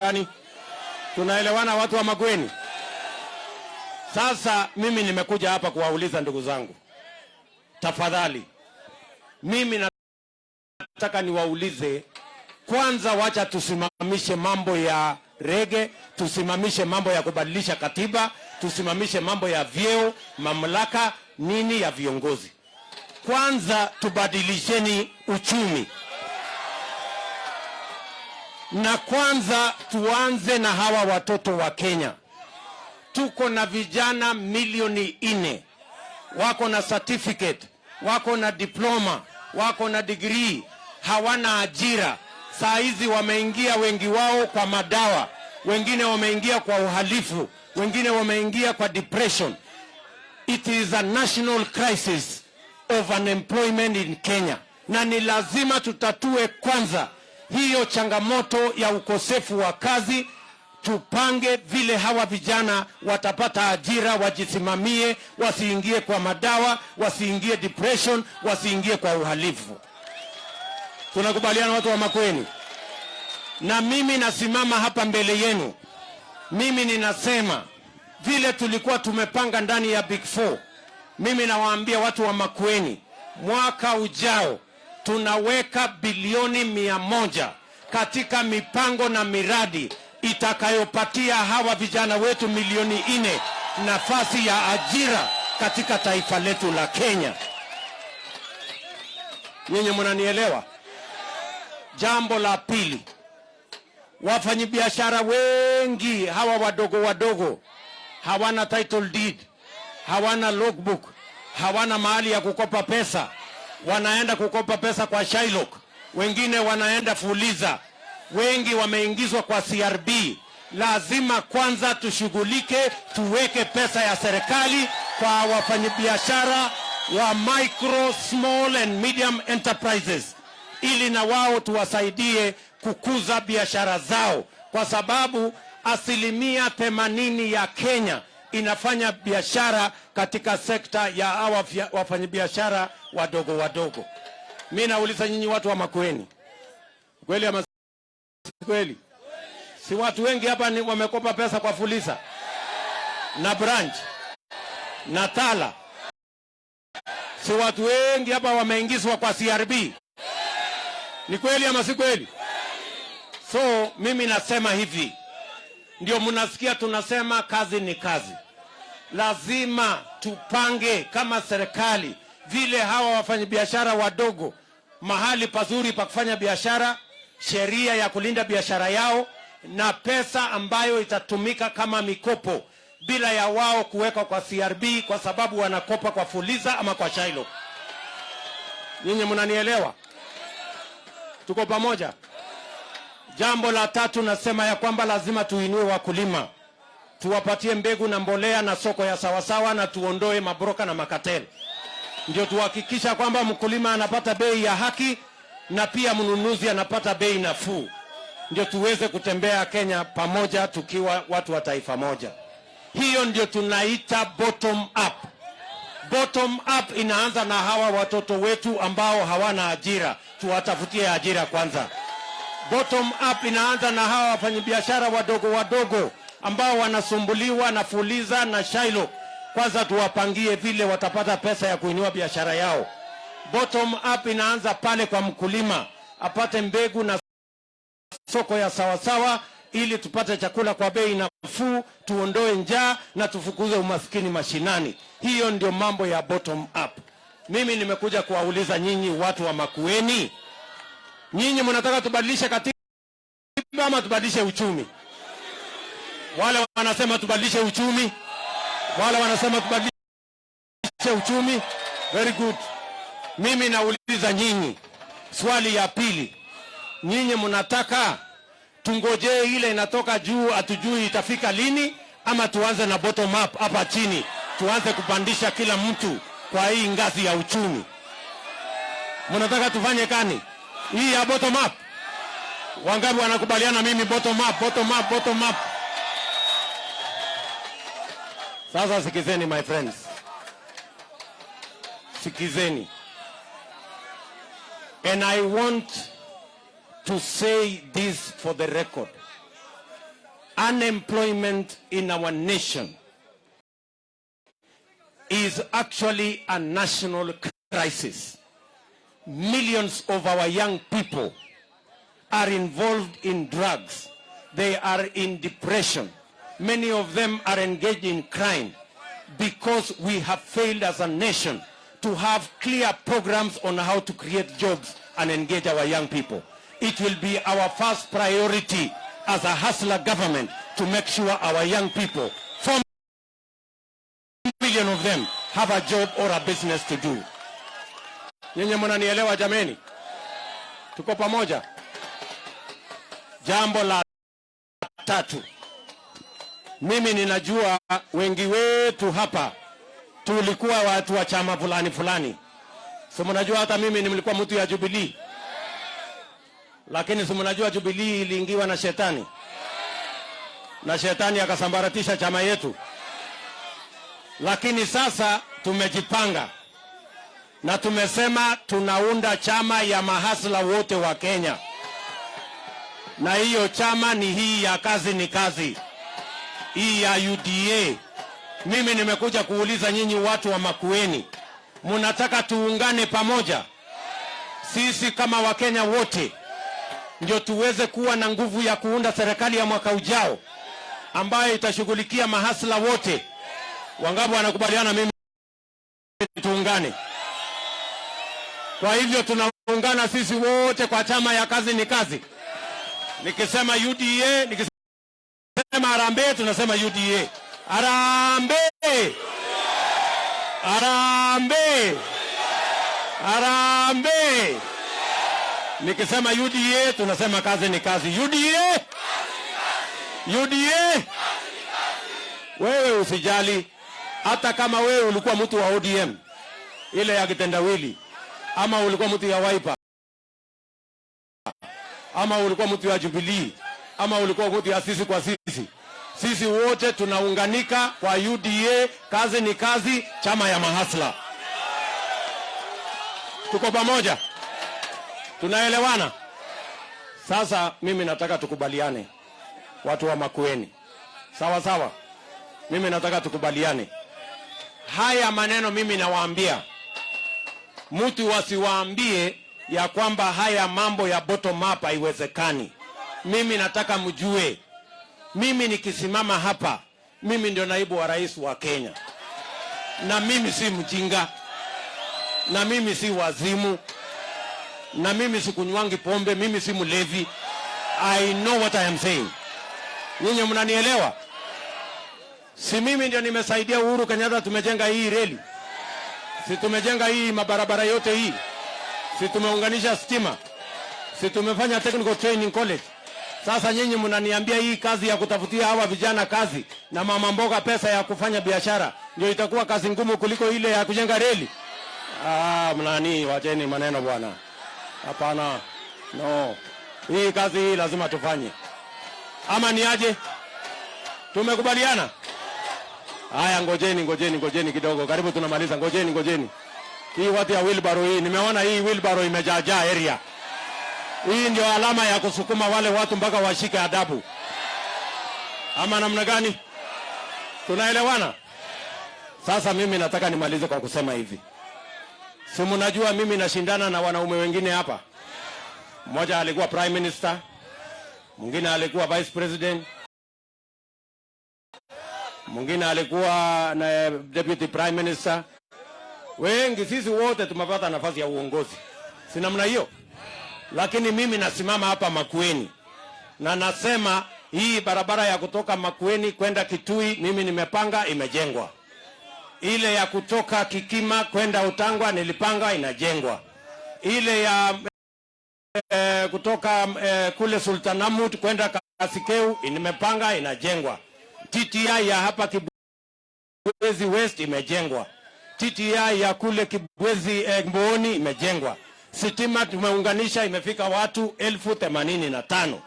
gani? Tunaelewana watu wa magweni Sasa mimi nimekuja hapa kuwauliza ndugu zangu, tafadhali, mimi nataka niwaulize kwanza, wacha tusimamishe mambo ya rege, tusimamishe mambo ya kubadilisha katiba, tusimamishe mambo ya vyeo, mamlaka nini ya viongozi. Kwanza tubadilisheni uchumi, na kwanza tuanze na hawa watoto wa Kenya. Tuko na vijana milioni nne wako na certificate, wako na diploma, wako na degree, hawana ajira. Saa hizi wameingia wengi wao kwa madawa, wengine wameingia kwa uhalifu, wengine wameingia kwa depression. It is a national crisis of unemployment in Kenya, na ni lazima tutatue kwanza hiyo changamoto ya ukosefu wa kazi tupange vile hawa vijana watapata ajira, wajisimamie, wasiingie kwa madawa, wasiingie depression, wasiingie kwa uhalifu. Tunakubaliana watu wa Makueni? Na mimi nasimama hapa mbele yenu, mimi ninasema vile tulikuwa tumepanga ndani ya Big Four. Mimi nawaambia watu wa Makueni, mwaka ujao tunaweka bilioni mia moja katika mipango na miradi itakayopatia hawa vijana wetu milioni nne nafasi ya ajira katika taifa letu la Kenya. Nyinyi mnanielewa? Jambo la pili, wafanyabiashara wengi hawa wadogo wadogo hawana title deed, hawana logbook, hawana mahali ya kukopa pesa, wanaenda kukopa pesa kwa Shylock, wengine wanaenda Fuliza, wengi wameingizwa kwa CRB. Lazima kwanza tushughulike, tuweke pesa ya serikali kwa wafanyabiashara wa micro, small and medium enterprises, ili na wao tuwasaidie kukuza biashara zao, kwa sababu asilimia themanini ya Kenya inafanya biashara katika sekta ya hawa wafanyabiashara wadogo wadogo. Mi nauliza nyinyi watu wa Makueni, kweli ama kweli? Si watu wengi hapa ni wamekopa pesa kwa Fuliza na branch na Tala, si watu wengi hapa wameingizwa kwa CRB? Ni kweli ama si kweli? So mimi nasema hivi, ndio mnasikia tunasema kazi ni kazi. Lazima tupange kama serikali vile hawa wafanyabiashara wadogo mahali pazuri pa kufanya biashara, sheria ya kulinda biashara yao na pesa ambayo itatumika kama mikopo bila ya wao kuwekwa kwa CRB kwa sababu wanakopa kwa Fuliza ama kwa Shailo. Nyinyi mnanielewa? Tuko pamoja? Jambo la tatu nasema ya kwamba lazima tuinue wakulima, tuwapatie mbegu na mbolea na soko ya sawasawa, na tuondoe mabroka na makateli, ndio tuhakikisha kwamba mkulima anapata bei ya haki na pia mnunuzi anapata bei nafuu, ndio tuweze kutembea Kenya pamoja tukiwa watu wa taifa moja. Hiyo ndio tunaita bottom up. Bottom up inaanza na hawa watoto wetu ambao hawana ajira, tuwatafutie ajira kwanza. Bottom up inaanza na hawa wafanyabiashara wadogo wadogo ambao wanasumbuliwa na Fuliza na Shylock. Kwanza tuwapangie vile watapata pesa ya kuinua biashara yao. Bottom up inaanza pale kwa mkulima, apate mbegu na soko ya sawasawa, ili tupate chakula kwa bei nafuu, tuondoe njaa na tufukuze umaskini mashinani. Hiyo ndio mambo ya bottom up. Mimi nimekuja kuwauliza nyinyi watu wa Makueni, nyinyi mnataka tubadilishe katiba ama tubadilishe uchumi? Wale wanasema tubadilishe uchumi, wale wanasema tubadilishe uchumi. Very good. Mimi nauliza nyinyi swali ya pili, nyinyi mnataka tungojee ile inatoka juu, hatujui itafika lini, ama tuanze na bottom up hapa chini, tuanze kupandisha kila mtu kwa hii ngazi ya uchumi? Mnataka tufanye kani hii ya bottom up? Wangapi wanakubaliana mimi bottom up, bottom up, bottom up? Sasa sikizeni my friends, sikizeni, and I want to say this for the record. unemployment in our nation is actually a national crisis. Millions of our young people are involved in drugs. They are in depression. Many of them are engaged in crime because we have failed as a nation to have clear programs on how to create jobs and engage our young people. It will be our first priority as a hustler government to make sure our young people, four million of them, have a job or a business to do. Nyenye mnanielewa jameni? Tuko pamoja? Jambo la tatu, mimi ninajua wengi wetu hapa tulikuwa watu wa chama fulani fulani, si mnajua hata mimi nilikuwa mtu ya Jubilee, lakini si mnajua Jubilee iliingiwa na shetani. Na shetani akasambaratisha chama yetu, lakini sasa tumejipanga. Na tumesema tunaunda chama ya mahasla wote wa Kenya, na hiyo chama ni hii ya kazi ni kazi, hii ya UDA. Mimi nimekuja kuuliza nyinyi watu wa Makueni, mnataka tuungane pamoja sisi kama Wakenya wote, ndio tuweze kuwa na nguvu ya kuunda serikali ya mwaka ujao ambayo itashughulikia mahasla wote. Wangapi wanakubaliana mimi tuungane? Kwa hivyo tunaungana sisi wote kwa chama ya kazi ni kazi. Nikisema UDA, nikisema harambee, tunasema UDA. Harambee! Harambee! Harambee! Nikisema UDA, tunasema kazi ni kazi. UDA! UDA! Wewe usijali, hata kama wewe ulikuwa mtu wa ODM ile ya kitendawili ama ulikuwa mtu ya Wiper ama ulikuwa mtu ya Jubilee ama ulikuwa kuti ya sisi kwa sisi, sisi wote tunaunganika kwa UDA. Kazi ni kazi, chama ya mahasla. Tuko pamoja, tunaelewana. Sasa mimi nataka tukubaliane, watu wa Makueni, sawa sawa. Mimi nataka tukubaliane haya maneno. Mimi nawaambia mtu wasiwaambie ya kwamba haya mambo ya bottom up haiwezekani. Mimi nataka mjue, mimi nikisimama hapa, mimi ndio naibu wa rais wa Kenya, na mimi si mjinga, na mimi si wazimu, na mimi sikunywangi pombe, mimi si mlevi. I know what I am saying. Nyinyi mnanielewa? Si mimi ndio nimesaidia Uhuru Kenyatta, tumejenga hii reli si tumejenga hii mabarabara yote hii, si tumeunganisha stima, si tumefanya technical training college. Sasa nyinyi mnaniambia hii kazi ya kutafutia hawa vijana kazi na mama mboga pesa ya kufanya biashara ndio itakuwa kazi ngumu kuliko ile ya kujenga reli? Ah, mnani, wacheni maneno bwana. Hapana, no, hii kazi hii lazima tufanye, ama ni aje? Tumekubaliana? Haya, ngojeni ngojeni ngojeni kidogo, karibu tunamaliza. Ngojeni ngojeni, hii watu ya wheelbarrow hii, nimeona hii wheelbarrow imejaajaa area hii. Ndio alama ya kusukuma wale watu mpaka washike adabu, ama namna gani? Tunaelewana? Sasa mimi nataka nimalize kwa kusema hivi, si mnajua mimi nashindana na wanaume wengine hapa. Mmoja alikuwa prime minister, mwingine alikuwa vice president mwingine alikuwa na deputy prime minister. Wengi sisi wote tumepata nafasi ya uongozi, si namna hiyo? Lakini mimi nasimama hapa Makueni na nasema hii barabara ya kutoka Makueni kwenda Kitui mimi nimepanga, imejengwa. Ile ya kutoka Kikima kwenda Utangwa nilipanga, inajengwa. Ile ya eh, kutoka eh, kule Sultanahmud kwenda Kasikeu nimepanga, inajengwa. TTI ya hapa Kibwezi West imejengwa. TTI ya kule Kibwezi eh, Mbooni imejengwa. Sitima tumeunganisha imefika watu elfu themanini na tano.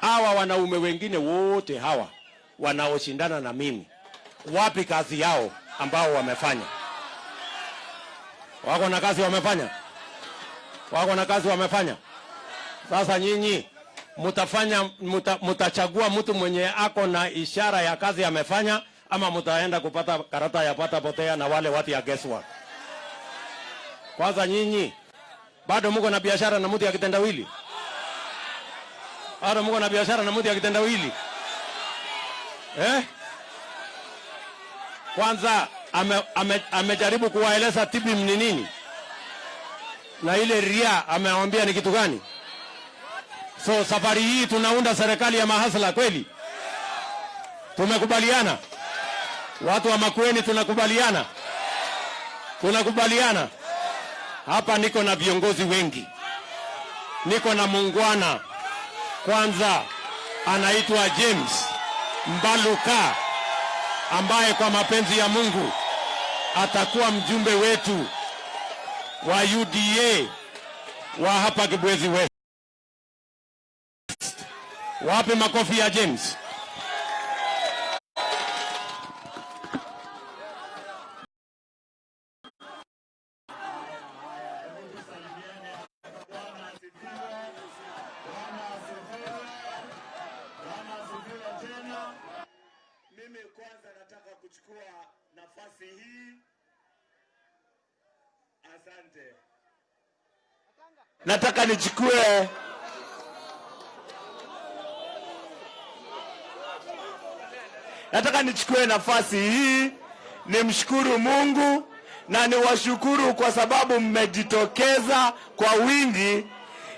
Hawa wanaume wengine wote hawa wanaoshindana na mimi, wapi kazi yao ambao wamefanya? Wako na kazi wamefanya? Wako na kazi wamefanya? Sasa nyinyi mutafanya muta, mutachagua mtu mwenye ako na ishara ya kazi amefanya, ama mutaenda kupata karata ya pata potea na wale watu ya guesswork? Kwanza nyinyi bado mko na biashara na mtu ya kitendawili? Bado mko na biashara na mtu ya kitendawili eh? Kwanza ame, ame, amejaribu kuwaeleza tibi ni nini na ile ria amewambia ni kitu gani? So safari hii tunaunda serikali ya mahasla kweli? Tumekubaliana watu wa Makueni, tunakubaliana, tunakubaliana. Hapa niko na viongozi wengi, niko na mungwana kwanza, anaitwa James Mbaluka ambaye kwa mapenzi ya Mungu atakuwa mjumbe wetu wa UDA wa hapa Kibwezi West. Wape makofi ya James. Mimi kwanza nataka kuchukua nafasi hii. Asante. Nataka nichukue. Nataka nichukue nafasi hii nimshukuru Mungu na niwashukuru kwa sababu mmejitokeza kwa wingi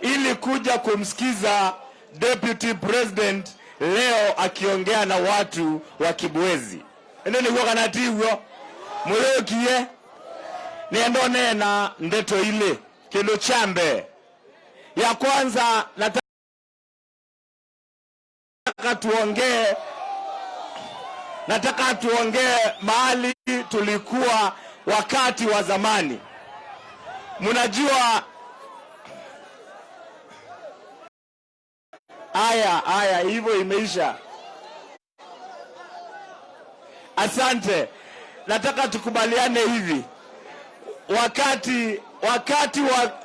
ili kuja kumsikiza Deputy President leo akiongea na watu wa Kibwezi. ende niguo kana tiguo muyokie niendo nena ndeto ile kindu ya kwanza nataka tuongee nataka tuongee mahali tulikuwa wakati wa zamani. Mnajua haya haya, hivyo imeisha. Asante. Nataka tukubaliane hivi, wakati wakati wa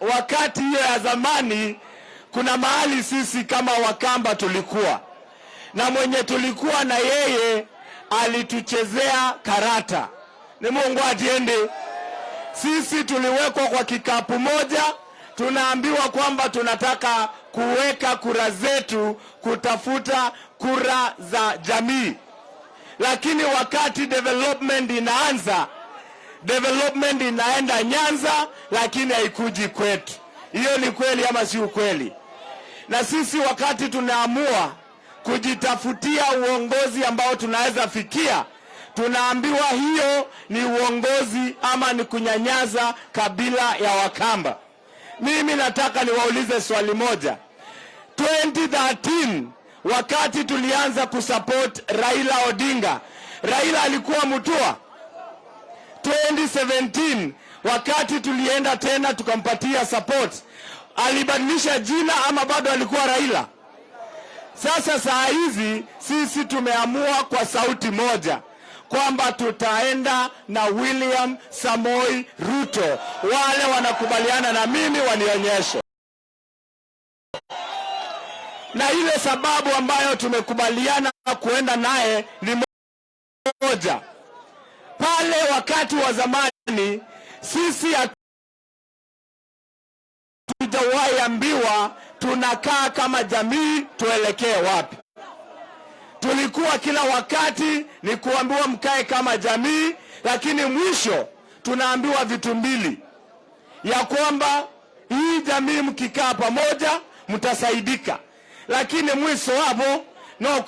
wakati hiyo ya zamani, kuna mahali sisi kama Wakamba tulikuwa na mwenye tulikuwa na yeye alituchezea karata. Ni Mungu atiende. Sisi tuliwekwa kwa kikapu moja, tunaambiwa kwamba tunataka kuweka kura zetu kutafuta kura za jamii, lakini wakati development inaanza, development inaenda Nyanza, lakini haikuji kwetu. Hiyo ni kweli ama si ukweli? Na sisi wakati tunaamua kujitafutia uongozi ambao tunaweza fikia, tunaambiwa hiyo ni uongozi ama ni kunyanyaza kabila ya Wakamba. Mimi nataka niwaulize swali moja. 2013 wakati tulianza kusupport Raila Odinga, Raila alikuwa Mutua. 2017 wakati tulienda tena tukampatia support, alibadilisha jina ama bado alikuwa Raila? Sasa saa hizi sisi tumeamua kwa sauti moja kwamba tutaenda na William Samoi Ruto. Wale wanakubaliana na mimi wanionyeshe. Na ile sababu ambayo tumekubaliana kuenda naye ni moja. Pale wakati wa zamani sisi hatujawahi ambiwa tunakaa kama jamii tuelekee wapi. Tulikuwa kila wakati ni kuambiwa mkae kama jamii, lakini mwisho tunaambiwa vitu mbili, ya kwamba hii jamii mkikaa pamoja mtasaidika, lakini mwisho hapo no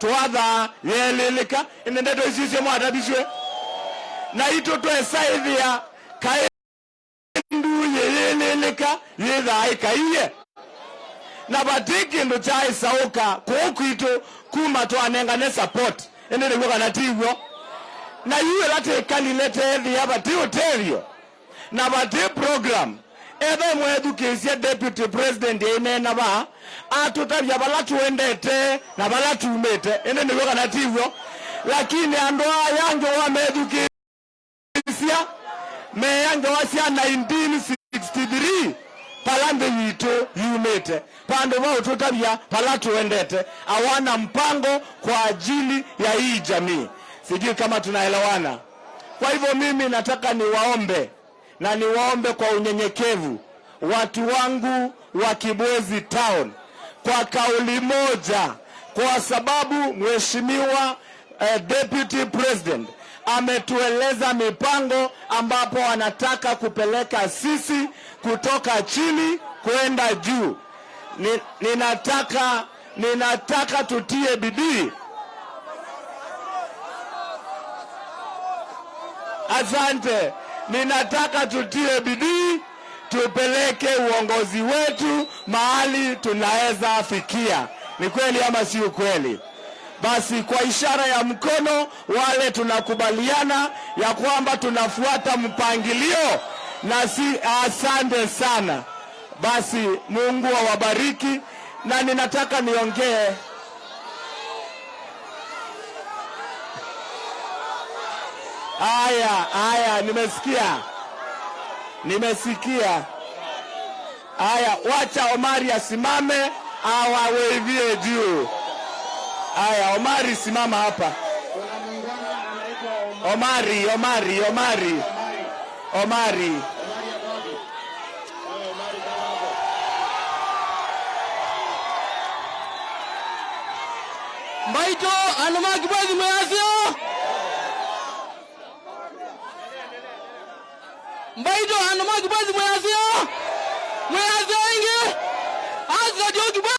kwiwa ndu ine ndeto isicio mwatabicwe na ito twesaithia kai ndu yeyeleleka yithae kaiye. Na vati kindu chaisauka kuukwitu kuma twanengane support indi niguo kana tiguo na iwe latikalile tethia vati utethio. Na vati program ethe mwethukicie deputy president inena ba atutavia bala tuendete na bala tumite indi niguo kana tivyo lakini andu aya njowa me meya njowa cia 1963 palambe yitu yumite pandu vau tutavya pala tuendete. Awana mpango kwa ajili ya hii jamii. Sijui kama tunaelewana. Kwa hivyo mimi nataka niwaombe na niwaombe kwa unyenyekevu watu wangu wa Kibwezi Town kwa kauli moja, kwa sababu mheshimiwa eh, deputy president ametueleza mipango ambapo anataka kupeleka sisi kutoka chini kwenda juu. Ni, ninataka ninataka tutie bidii. Asante, ninataka tutie bidii tupeleke uongozi wetu mahali tunaweza fikia. Ni kweli ama si ukweli? Basi kwa ishara ya mkono, wale tunakubaliana ya kwamba tunafuata mpangilio na si. Asante sana. Basi Mungu awabariki, na ninataka niongee haya haya, nimesikia nimesikia. Haya, wacha Omari asimame awawevie juu. Haya, Omari simama hapa. Omari, Omari, Omari, Omari. mbaito andu ma kibwezi mweyasio mbaito andu ma kibwezi mweyasio mweyasio ingi. Asikadio kibwezi